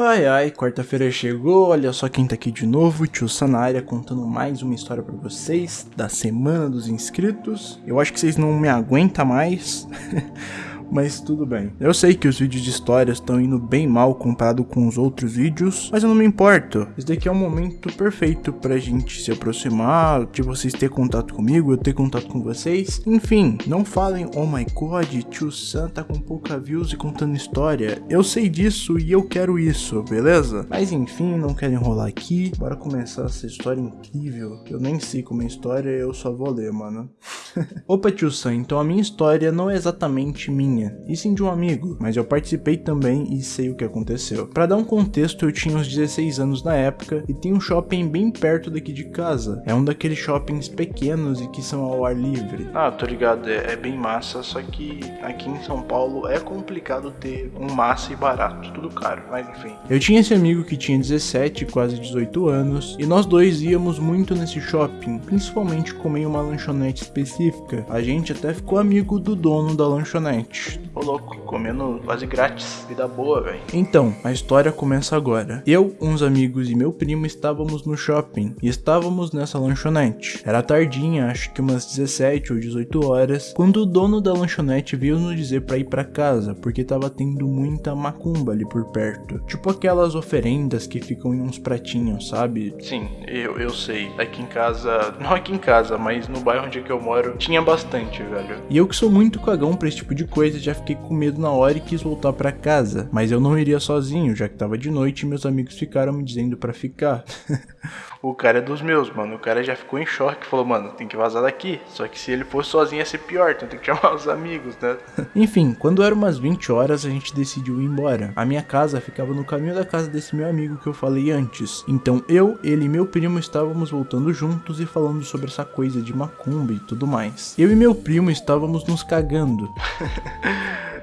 Ai ai, quarta-feira chegou, olha só quem tá aqui de novo, tio Sanária contando mais uma história pra vocês da semana dos inscritos. Eu acho que vocês não me aguentam mais. mas tudo bem. Eu sei que os vídeos de histórias estão indo bem mal comparado com os outros vídeos, mas eu não me importo. Esse daqui é um momento perfeito pra gente se aproximar, de vocês ter contato comigo, eu ter contato com vocês. Enfim, não falem, oh my god, tio Sam tá com pouca views e contando história. Eu sei disso e eu quero isso, beleza? Mas enfim, não quero enrolar aqui, bora começar essa história incrível. Eu nem sei como é história, eu só vou ler, mano. Opa, tio Sam, então a minha história não é exatamente minha minha, e sim de um amigo, mas eu participei também e sei o que aconteceu. Para dar um contexto, eu tinha uns 16 anos na época e tem um shopping bem perto daqui de casa. É um daqueles shoppings pequenos e que são ao ar livre. Ah, tô ligado, é, é bem massa, só que aqui em São Paulo é complicado ter um massa e barato, tudo caro, mas enfim. Eu tinha esse amigo que tinha 17, quase 18 anos, e nós dois íamos muito nesse shopping, principalmente comer uma lanchonete específica. A gente até ficou amigo do dono da lanchonete. Louco, comendo quase grátis. Vida boa, velho. Então, a história começa agora. Eu, uns amigos e meu primo estávamos no shopping e estávamos nessa lanchonete. Era tardinha, acho que umas 17 ou 18 horas, quando o dono da lanchonete veio nos dizer para ir para casa, porque tava tendo muita macumba ali por perto. Tipo aquelas oferendas que ficam em uns pratinhos, sabe? Sim, eu, eu sei. Aqui em casa, não aqui em casa, mas no bairro onde é que eu moro, tinha bastante, velho. E eu que sou muito cagão pra esse tipo de coisa, já fiquei com medo na hora e quis voltar para casa. Mas eu não iria sozinho, já que tava de noite e meus amigos ficaram me dizendo para ficar. o cara é dos meus, mano. O cara já ficou em choque, falou, mano, tem que vazar daqui. Só que se ele fosse sozinho ia ser pior, então tem que chamar os amigos, né? Enfim, quando eram umas 20 horas, a gente decidiu ir embora. A minha casa ficava no caminho da casa desse meu amigo que eu falei antes. Então eu, ele e meu primo estávamos voltando juntos e falando sobre essa coisa de macumba e tudo mais. Eu e meu primo estávamos nos cagando.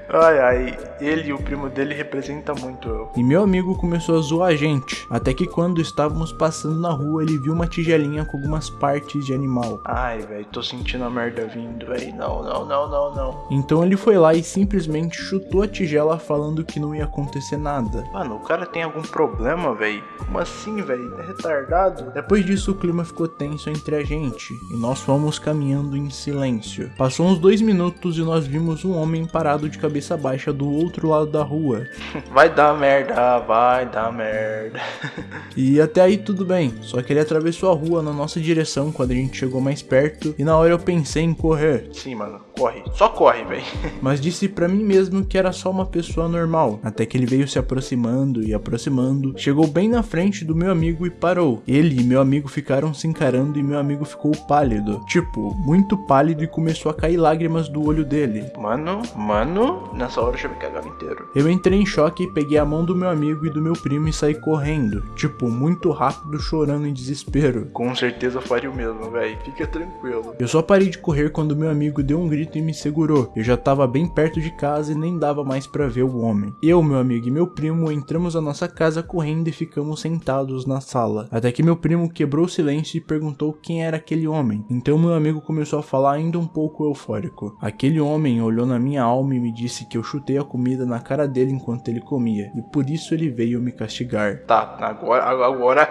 Ai, ai, ele e o primo dele representam muito eu. E meu amigo começou a zoar a gente. Até que quando estávamos passando na rua, ele viu uma tigelinha com algumas partes de animal. Ai, velho, tô sentindo a merda vindo, velho. Não, não, não, não, não. Então ele foi lá e simplesmente chutou a tigela falando que não ia acontecer nada. Mano, o cara tem algum problema, velho? Como assim, velho? É retardado? Depois disso, o clima ficou tenso entre a gente. E nós fomos caminhando em silêncio. Passou uns dois minutos e nós vimos um homem parado de cabeça cabeça baixa do outro lado da rua. Vai dar merda, vai dar merda. e até aí tudo bem, só que ele atravessou a rua na nossa direção quando a gente chegou mais perto e na hora eu pensei em correr. Sim, mano, corre, só corre, velho. Mas disse para mim mesmo que era só uma pessoa normal, até que ele veio se aproximando e aproximando, chegou bem na frente do meu amigo e parou. Ele e meu amigo ficaram se encarando e meu amigo ficou pálido, tipo, muito pálido e começou a cair lágrimas do olho dele. Mano, mano, Nessa hora eu já me cagava inteiro. Eu entrei em choque, peguei a mão do meu amigo e do meu primo e saí correndo. Tipo, muito rápido, chorando em desespero. Com certeza faria o mesmo, velho. Fica tranquilo. Eu só parei de correr quando meu amigo deu um grito e me segurou. Eu já tava bem perto de casa e nem dava mais para ver o homem. Eu, meu amigo e meu primo entramos na nossa casa correndo e ficamos sentados na sala. Até que meu primo quebrou o silêncio e perguntou quem era aquele homem. Então meu amigo começou a falar ainda um pouco eufórico. Aquele homem olhou na minha alma e me disse disse que eu chutei a comida na cara dele enquanto ele comia, e por isso ele veio me castigar. Tá, agora, agora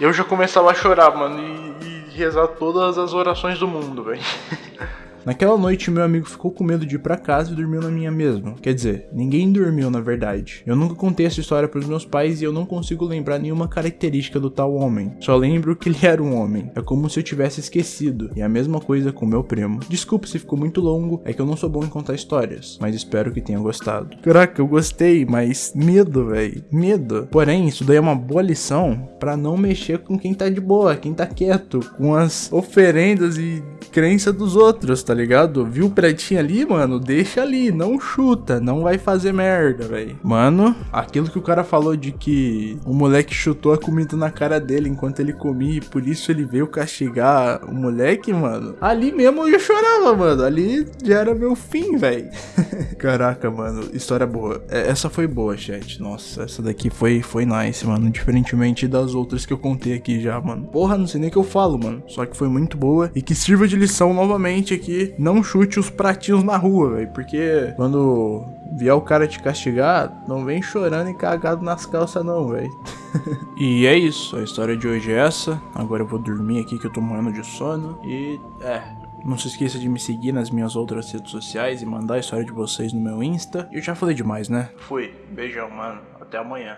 eu já começava a chorar, mano, e, e rezar todas as orações do mundo, velho. Naquela noite, meu amigo ficou com medo de ir pra casa e dormiu na minha mesma. Quer dizer, ninguém dormiu na verdade. Eu nunca contei essa história pros meus pais e eu não consigo lembrar nenhuma característica do tal homem. Só lembro que ele era um homem. É como se eu tivesse esquecido. E a mesma coisa com meu primo. Desculpa se ficou muito longo, é que eu não sou bom em contar histórias, mas espero que tenha gostado. Caraca, eu gostei, mas medo, velho. Medo. Porém, isso daí é uma boa lição para não mexer com quem tá de boa, quem tá quieto, com as oferendas e crença dos outros, tá ligado? Viu o pretinho ali, mano? Deixa ali, não chuta, não vai fazer merda, velho. Mano, aquilo que o cara falou de que o moleque chutou a comida na cara dele enquanto ele comia e por isso ele veio castigar o moleque, mano. Ali mesmo eu chorava, mano. Ali já era meu fim, velho. Caraca, mano, história boa. É, essa foi boa, chat. Nossa, essa daqui foi, foi nice, mano. Diferentemente das outras que eu contei aqui já, mano. Porra, não sei nem o que eu falo, mano. Só que foi muito boa e que sirva de lição novamente aqui não chute os pratinhos na rua, velho. Porque quando vier o cara te castigar, não vem chorando e cagado nas calças, não, velho. e é isso, a história de hoje é essa. Agora eu vou dormir aqui que eu tô morrendo de sono. E é, não se esqueça de me seguir nas minhas outras redes sociais e mandar a história de vocês no meu Insta. Eu já falei demais, né? Fui. Beijão, mano. Até amanhã.